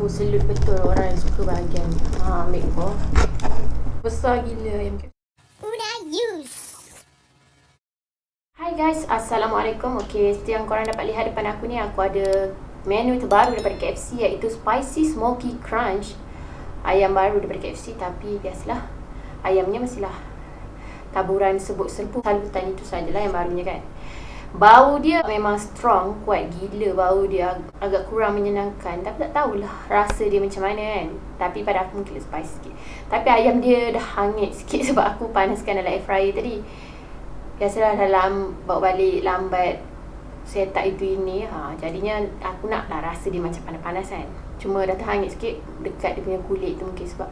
Aku selut betul orang yang suka bahagian ha, ambil kau. Besar gila ayam KFC. Hai guys, Assalamualaikum. Okay, seperti yang korang dapat lihat depan aku ni, aku ada menu terbaru daripada KFC iaitu Spicy Smoky Crunch. Ayam baru daripada KFC tapi biasalah. Ayamnya mestilah taburan sebut-sebut. Salutan itu sajalah yang barunya kan. Bau dia memang strong, kuat gila. Bau dia agak kurang menyenangkan. Tapi tak tahulah rasa dia macam mana kan. Tapi pada aku mungkin spicy sikit. Tapi ayam dia dah hangit sikit sebab aku panaskan dalam air fryer tadi. Biasalah dalam bawa balik lambat Saya tak itu ini. Ha, Jadinya aku nak lah rasa dia macam panas-panas kan. Cuma dah terhangit sikit dekat dia punya kulit tu mungkin sebab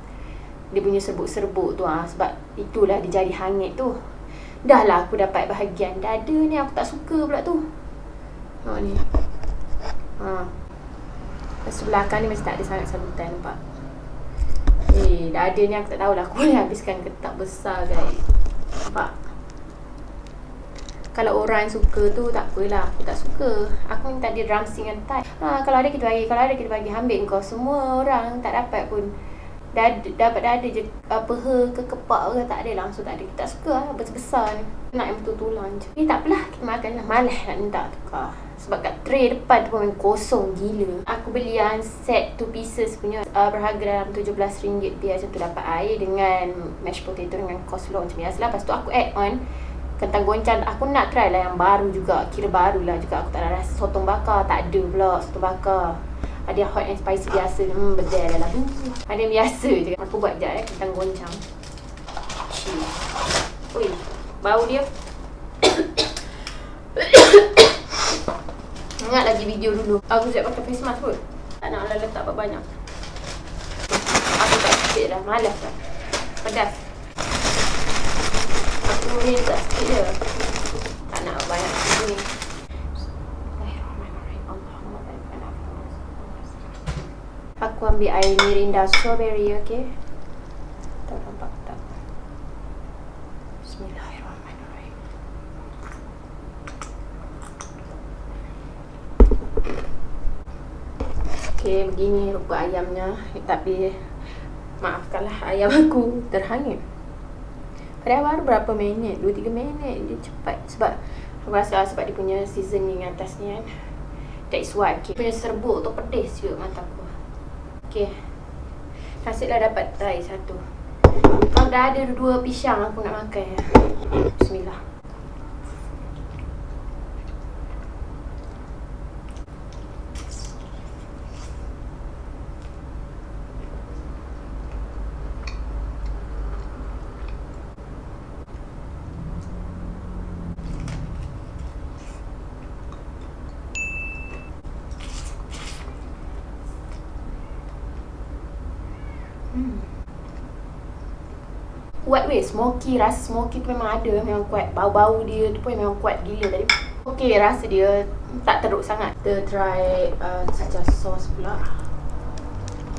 Dia punya serbuk-serbuk tu ha, Sebab itulah dia jadi hangit tu Dah lah aku dapat bahagian dada ni aku tak suka pula tu. Ha ni. Ha. Sebelah belakang ni masih tak ada sangat sabutan nampak? Eh dada ni aku tak tahulah aku boleh habiskan ke tak besar guys. Nampak? Kalau orang suka tu tak apalah aku tak suka. Aku minta dia drumstick dengan thigh ha, kalau ada kita bagi kalau ada kita bagi ambil kau. Semua orang tak dapat pun dada, dapat dada je uh, peha ke kepak ke tak ada langsung tak ada. Kita tak suka lah besar-besar ni. Nak yang betul tulang je. Ni tak apalah kita makan lah. Malas nak minta tukar. Sebab kat tray depan tu pun kosong gila. Aku beli yang set 2 pieces punya uh, berharga dalam RM17 dia macam tu dapat air dengan mashed potato dengan coleslaw macam biasa lah. Lepas tu aku add on kentang goncang aku nak try lah yang baru juga. Kira baru lah juga. Aku tak ada rasa sotong bakar. Tak ada pula sotong bakar ada hot and spicy biasa Hmm bedel lah Ada yang biasa je. Aku buat sekejap eh Kentang goncang. Ui Bau dia. Ingat lagi video dulu. Aku siap pakai face mask pun Tak nak lah letak banyak Aku tak sikit dah Malas dah. Pedas. Aku ni tak sikit je. Tak nak banyak ni Aku ambil air mirinda strawberry, okey? Tak nampak tak? Bismillahirrahmanirrahim. Okey, begini rupa ayamnya. Tapi maafkanlah ayam aku terhangit. Pada baru berapa minit? 2-3 minit dia cepat sebab aku rasa sebab dia punya seasoning atas ni kan. That's why. Okay. Punya serbuk tu pedis juga mata aku. Okey. Nasiblah dapat try satu. Kalau dah ada dua pisang aku nak makan. Bismillah. Kuat weh. Smoky rasa smoky tu memang ada. Memang kuat. Bau-bau dia tu pun memang kuat gila. Tadi okey rasa dia tak teruk sangat. Kita try uh, saja sos pula.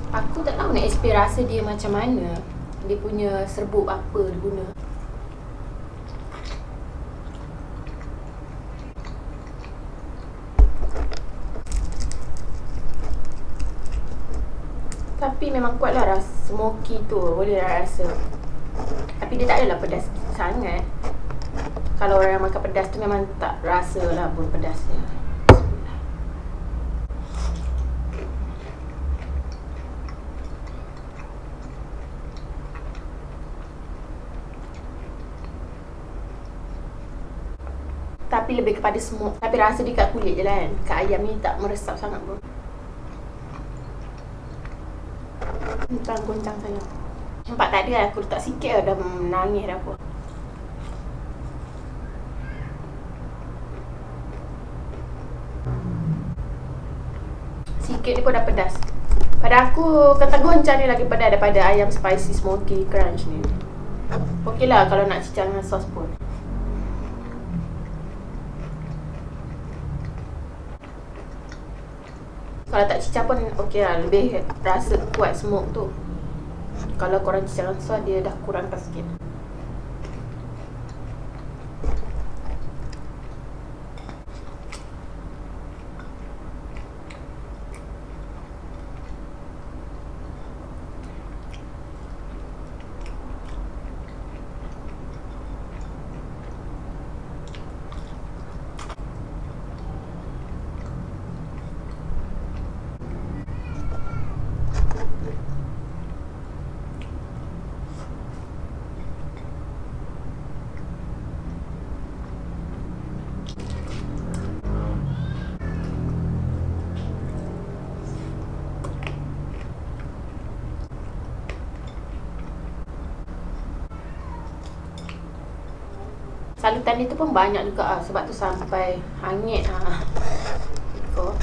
Aku tak tahu nak explain rasa dia macam mana. Dia punya serbuk apa dia guna. Tapi memang kuatlah rasa smoky tu Boleh lah rasa. Tapi dia tak adalah pedas sangat. Kalau orang yang makan pedas tu memang tak rasa lah pun pedasnya. Tapi lebih kepada smoke Tapi rasa dia kat kulit je lah kan. Kat ayam ni tak meresap sangat pun Tentang goncang sayang Nampak tak ada aku letak sikit lah dah menangis dah aku. Sikit ni pun dah pedas. Pada aku kata goncang ni lagi pedas daripada ayam spicy smoky crunch ni. Okey lah kalau nak cicah dengan sos pun Kalau tak cicah pun okey lah lebih rasa kuat smoke tu kalau korang cicak rasa dia dah kurangkan sikit Salutan dia tu pun banyak juga ah. Sebab tu sampai hangit ah. Ikut.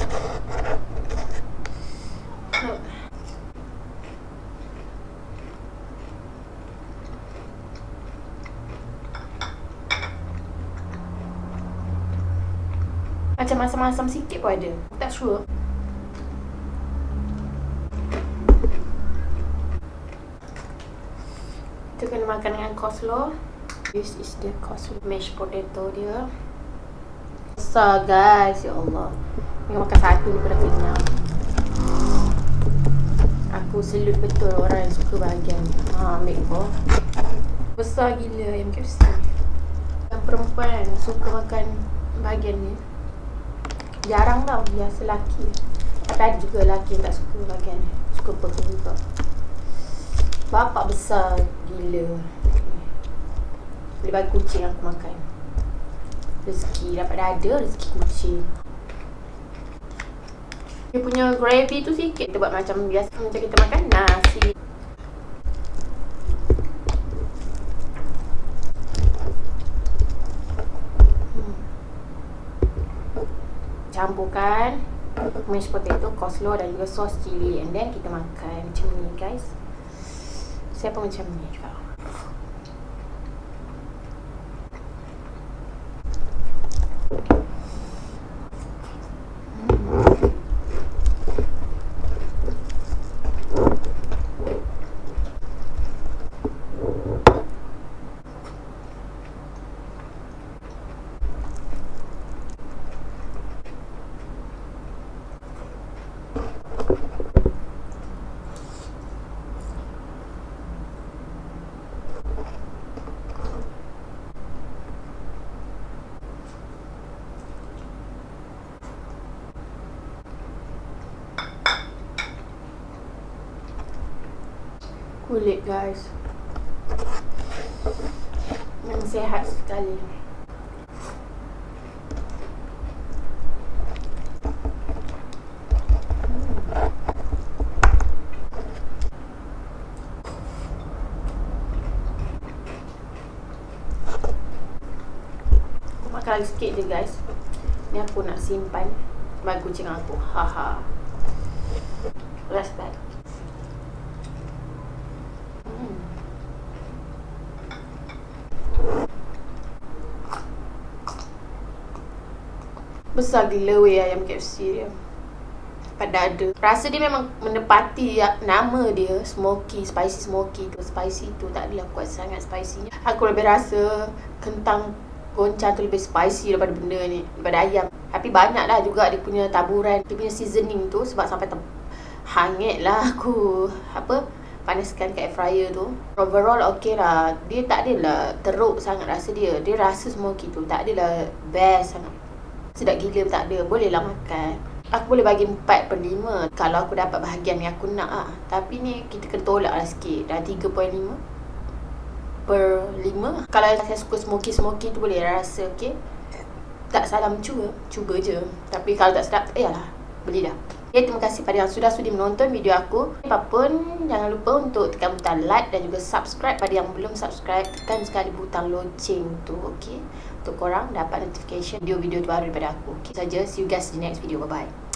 Macam masam-masam sikit pun ada Tak sure Kita kena makan dengan coleslaw This is the coleslaw mashed potato dia. Besar guys, ya Allah. Dengan makan satu ni pun dah kenyang. Aku selut betul orang yang suka bahagian. Ha, ambil kau. Besar gila ayam KFC. Yang perempuan suka makan bahagian ni. Jarang tau biasa lelaki. Tapi ada juga lelaki yang tak suka bagian ni. Suka juga. Bapak besar gila Boleh bagi kucing aku makan. Rezeki dapat dada rezeki kucing. Dia punya gravy tu sikit. Kita buat macam biasa Macam kita makan nasi. Campurkan mashed potato, coleslaw dan juga sos cili and then kita makan. Macam ni guys. Saya pun macam ni juga kulit guys. Yang sehat sekali. Makan sikit je guys. Ni aku nak simpan bagi kucing aku. Haha respect Besar gila weh ayam KFC dia. Pada ada. Rasa dia memang menepati nama dia Smoky, spicy smoky tu Spicy tu. Tak adalah kuat sangat spicy Aku lebih rasa kentang goncang tu lebih spicy daripada benda ni Daripada ayam. Tapi banyak lah juga dia punya taburan Dia punya seasoning tu sebab sampai hangit lah aku. Apa? Panaskan kat air fryer tu. Overall okey lah. Dia tak adalah teruk sangat rasa dia. Dia rasa smoky tu. Tak adalah best sangat sedap gila tak ada boleh lah makan. Aku boleh bagi 4 per 5 kalau aku dapat bahagian yang aku nak lah tapi ni kita kena tolak lah sikit. Dah 3.5 per 5 kalau saya suka smoky-smoky tu boleh rasa okay tak salah mencuba cuba je. Tapi kalau tak sedap eh lah beli dah. Okay, terima kasih pada yang sudah sudi menonton video aku. Apapun, jangan lupa untuk tekan butang like dan juga subscribe pada yang belum subscribe. Tekan sekali butang loceng tu, okay? Untuk korang dapat notification video-video baru daripada aku. Okay, saja. See you guys in the next video. Bye-bye.